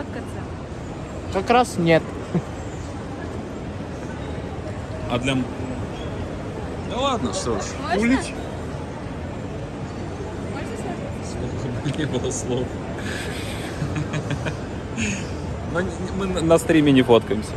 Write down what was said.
сфоткаться? Как раз нет. А для... Ну ладно, что ж. Можно? Улить. Можно? Не было слов. Но мы на- на стриме не фоткаемся.